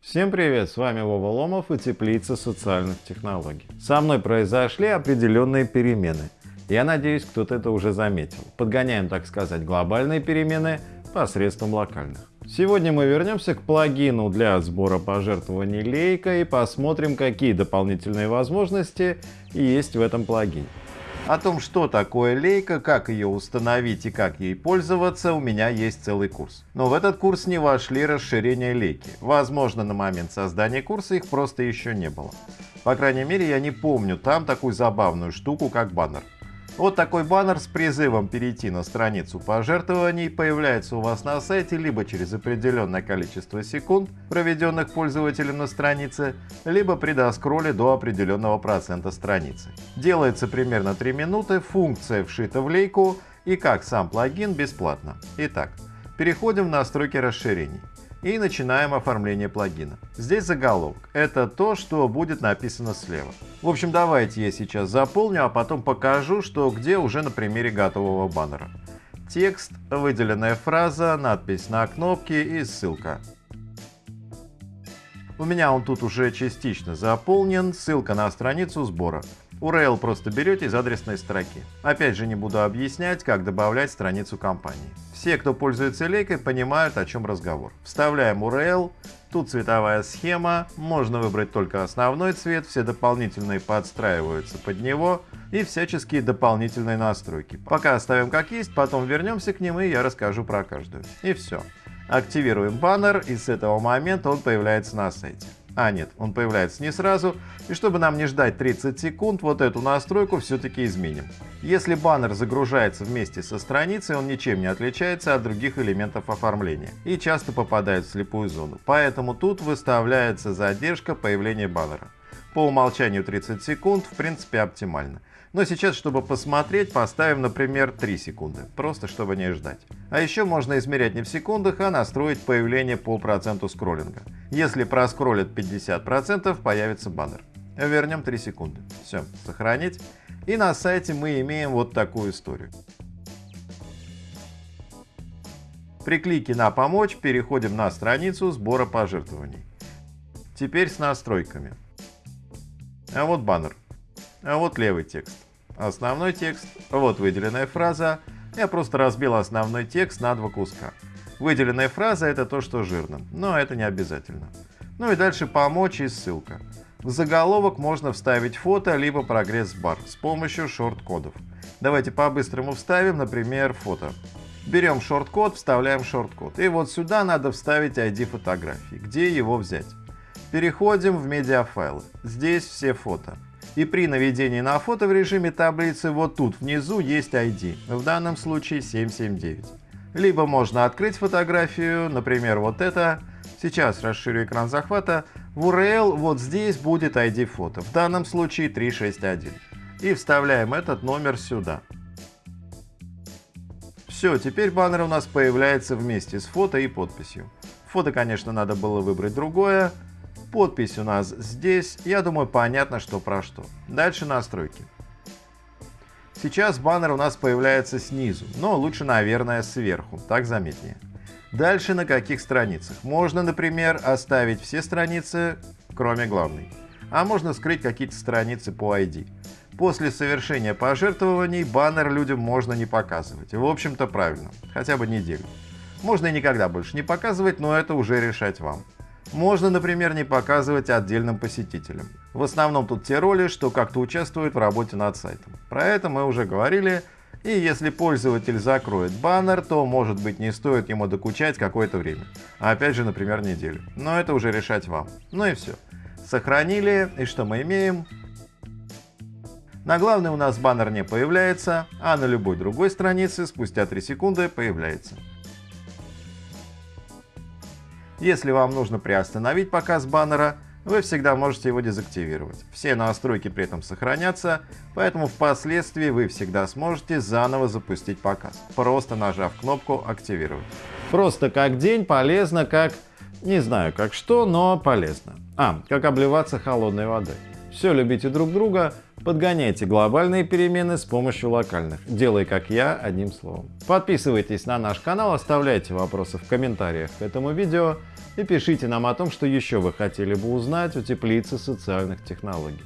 Всем привет, с вами Вова Ломов и Теплица социальных технологий. Со мной произошли определенные перемены. Я надеюсь, кто-то это уже заметил. Подгоняем, так сказать, глобальные перемены посредством локальных. Сегодня мы вернемся к плагину для сбора пожертвований Лейка и посмотрим, какие дополнительные возможности есть в этом плагине. О том, что такое лейка, как ее установить и как ей пользоваться, у меня есть целый курс. Но в этот курс не вошли расширения лейки. Возможно, на момент создания курса их просто еще не было. По крайней мере, я не помню там такую забавную штуку, как баннер. Вот такой баннер с призывом перейти на страницу пожертвований появляется у вас на сайте либо через определенное количество секунд, проведенных пользователем на странице, либо при доскролле до определенного процента страницы. Делается примерно 3 минуты, функция вшита в лейку и как сам плагин бесплатно. Итак, переходим в настройки расширений и начинаем оформление плагина. Здесь заголовок. Это то, что будет написано слева. В общем, давайте я сейчас заполню, а потом покажу, что где уже на примере готового баннера. Текст, выделенная фраза, надпись на кнопке и ссылка. У меня он тут уже частично заполнен, ссылка на страницу сбора. URL просто берете из адресной строки. Опять же не буду объяснять, как добавлять страницу компании. Все, кто пользуется лейкой, понимают, о чем разговор. Вставляем URL, тут цветовая схема, можно выбрать только основной цвет, все дополнительные подстраиваются под него и всяческие дополнительные настройки. Пока оставим как есть, потом вернемся к ним и я расскажу про каждую. И все. Активируем баннер и с этого момента он появляется на сайте. А нет, он появляется не сразу. И чтобы нам не ждать 30 секунд, вот эту настройку все-таки изменим. Если баннер загружается вместе со страницей, он ничем не отличается от других элементов оформления и часто попадает в слепую зону. Поэтому тут выставляется задержка появления баннера. По умолчанию 30 секунд в принципе оптимально. Но сейчас, чтобы посмотреть, поставим, например, 3 секунды, просто чтобы не ждать. А еще можно измерять не в секундах, а настроить появление по проценту скроллинга. Если проскроллит 50%, появится баннер. Вернем 3 секунды. Все, сохранить. И на сайте мы имеем вот такую историю. При клике на «Помочь» переходим на страницу сбора пожертвований. Теперь с настройками. А вот баннер. А вот левый текст. Основной текст, вот выделенная фраза. Я просто разбил основной текст на два куска. Выделенная фраза это то, что жирно, но это не обязательно. Ну и дальше помочь и ссылка. В заголовок можно вставить фото, либо прогресс-бар с помощью шорт-кодов. Давайте по-быстрому вставим, например, фото. Берем шорт-код, вставляем шорт-код. И вот сюда надо вставить ID фотографии. Где его взять? Переходим в медиафайлы. Здесь все фото. И при наведении на фото в режиме таблицы вот тут внизу есть ID, в данном случае 779. Либо можно открыть фотографию, например, вот это. Сейчас расширю экран захвата. В URL вот здесь будет ID фото, в данном случае 361. И вставляем этот номер сюда. Все, теперь баннер у нас появляется вместе с фото и подписью. Фото, конечно, надо было выбрать другое, Подпись у нас здесь. Я думаю, понятно, что про что. Дальше настройки. Сейчас баннер у нас появляется снизу, но лучше, наверное, сверху, так заметнее. Дальше на каких страницах? Можно, например, оставить все страницы, кроме главной. А можно скрыть какие-то страницы по ID. После совершения пожертвований баннер людям можно не показывать. В общем-то правильно, хотя бы неделю. Можно и никогда больше не показывать, но это уже решать вам. Можно, например, не показывать отдельным посетителям. В основном тут те роли, что как-то участвуют в работе над сайтом. Про это мы уже говорили, и если пользователь закроет баннер, то может быть не стоит ему докучать какое-то время. Опять же, например, неделю. Но это уже решать вам. Ну и все. Сохранили, и что мы имеем? На главной у нас баннер не появляется, а на любой другой странице спустя 3 секунды появляется. Если вам нужно приостановить показ баннера, вы всегда можете его дезактивировать. Все настройки при этом сохранятся, поэтому впоследствии вы всегда сможете заново запустить показ, просто нажав кнопку «Активировать». Просто как день, полезно как... не знаю как что, но полезно. А, как обливаться холодной водой. Все любите друг друга, Подгоняйте глобальные перемены с помощью локальных. Делай как я, одним словом. Подписывайтесь на наш канал, оставляйте вопросы в комментариях к этому видео и пишите нам о том, что еще вы хотели бы узнать о теплице социальных технологий.